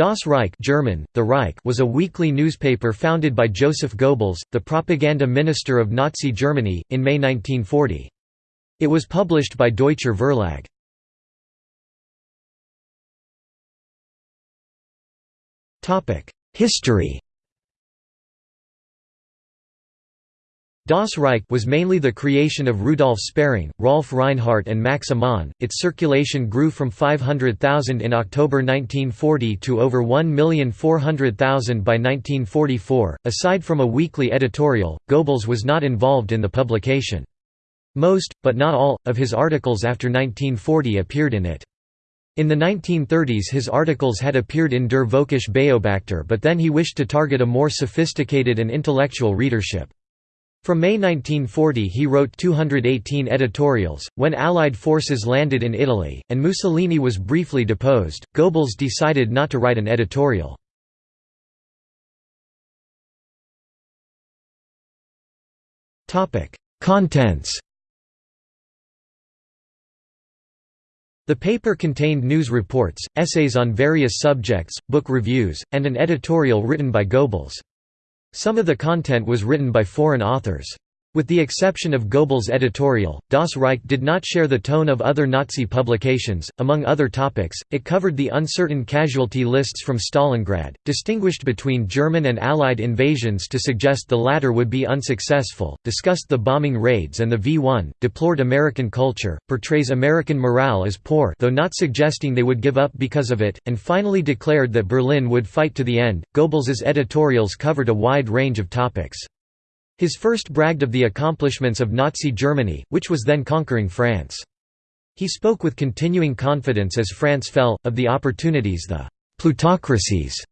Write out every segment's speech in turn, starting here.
Das Reich German, the Reich was a weekly newspaper founded by Joseph Goebbels, the propaganda minister of Nazi Germany, in May 1940. It was published by Deutscher Verlag. History Das Reich was mainly the creation of Rudolf Sparing, Rolf Reinhardt and Max Amann. Its circulation grew from 500,000 in October 1940 to over 1,400,000 by 1944. Aside from a weekly editorial, Goebbels was not involved in the publication. Most, but not all, of his articles after 1940 appeared in it. In the 1930s his articles had appeared in Der Völkische Beobachter but then he wished to target a more sophisticated and intellectual readership. From May 1940 he wrote 218 editorials. When Allied forces landed in Italy, and Mussolini was briefly deposed, Goebbels decided not to write an editorial. Contents The paper contained news reports, essays on various subjects, book reviews, and an editorial written by Goebbels. Some of the content was written by foreign authors. With the exception of Goebbels' editorial, Das Reich did not share the tone of other Nazi publications. Among other topics, it covered the uncertain casualty lists from Stalingrad, distinguished between German and Allied invasions to suggest the latter would be unsuccessful, discussed the bombing raids and the V-1, deplored American culture, portrays American morale as poor though not suggesting they would give up because of it, and finally declared that Berlin would fight to the end. Goebbels's editorials covered a wide range of topics. His first bragged of the accomplishments of Nazi Germany, which was then conquering France. He spoke with continuing confidence as France fell, of the opportunities the «plutocracies»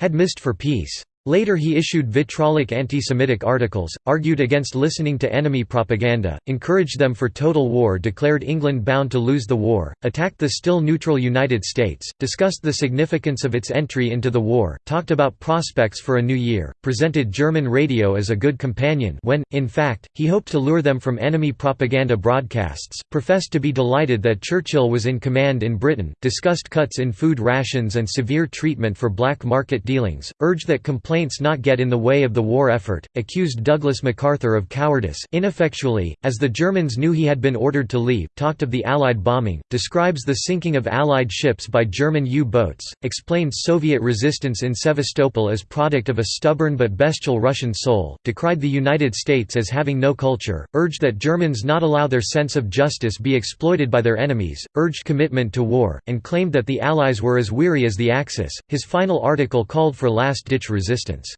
had missed for peace. Later he issued vitriolic anti-Semitic articles, argued against listening to enemy propaganda, encouraged them for total war declared England bound to lose the war, attacked the still neutral United States, discussed the significance of its entry into the war, talked about prospects for a new year, presented German radio as a good companion when, in fact, he hoped to lure them from enemy propaganda broadcasts, professed to be delighted that Churchill was in command in Britain, discussed cuts in food rations and severe treatment for black market dealings, urged that complaints complaints not get in the way of the war effort, accused Douglas MacArthur of cowardice ineffectually, as the Germans knew he had been ordered to leave, talked of the Allied bombing, describes the sinking of Allied ships by German U-boats, explains Soviet resistance in Sevastopol as product of a stubborn but bestial Russian soul, decried the United States as having no culture, urged that Germans not allow their sense of justice be exploited by their enemies, urged commitment to war, and claimed that the Allies were as weary as the Axis. His final article called for last-ditch resistance distance.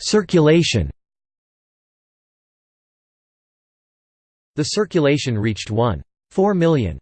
Circulation The circulation reached 1.4 million.